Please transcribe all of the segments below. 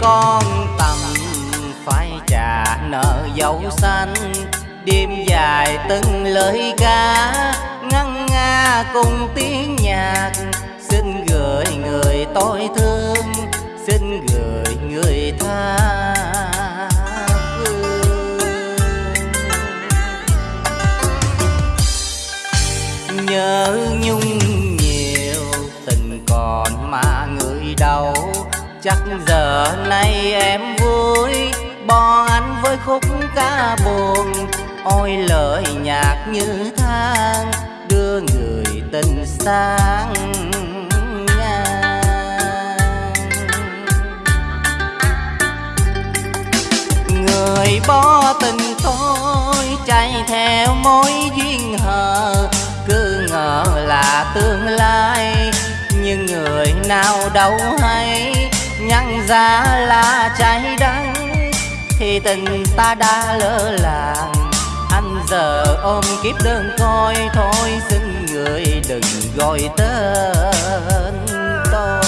con tầm phải trả nợ dấu xanh. Đêm dài từng lời ca, ngân nga cùng tiếng nhạc. Xin gửi người tôi thương, xin gửi người tha phương nhớ nhung chắc giờ này em vui, bỏ anh với khúc ca buồn. Ôi lời nhạc như than, đưa người tình sang người bỏ tình tôi, chạy theo mối duyên hờ. Cứ ngờ là tương lai, nhưng người nào đâu hay ra là trái đắng thì tình ta đã lỡ làng, anh giờ ôm kiếp đơn coi thôi xin người đừng gọi tên tôi.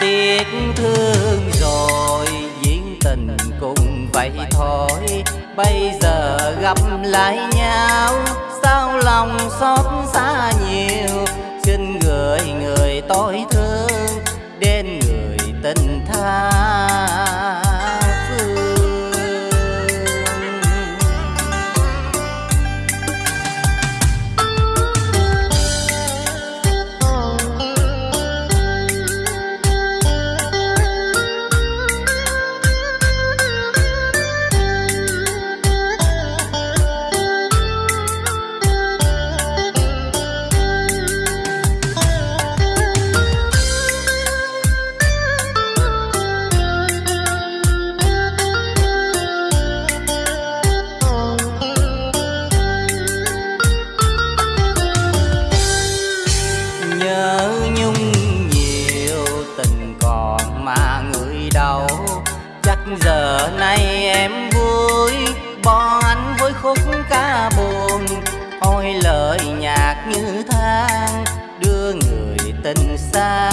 Tiếc thương rồi Diễn tình cũng vậy thôi. Bây giờ gặp lại nhau, sao lòng xót xa nhiều? Xin gửi người tôi thương đến người tình tha giờ này em vui, bỏ anh với khúc ca buồn. Ôi lời nhạc như than, đưa người tình xa.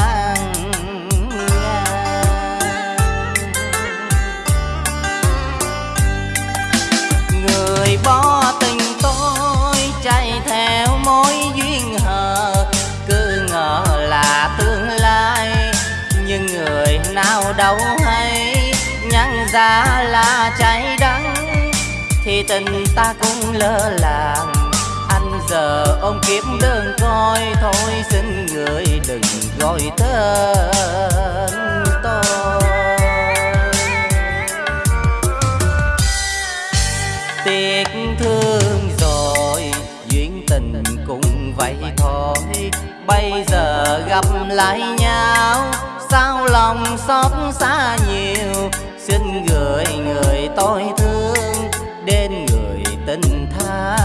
Ra là trái đắng thì tình ta cũng lơ làng anh giờ ôm kiếp đơn coi thôi xin người đừng gọi tên tôi. Tiếc thương rồi, duyên tình cũng vậy thôi. Bây giờ gặp lại nhau, sao lòng xót xa nhiều? Xin gửi người tôi thương đến người tình tha.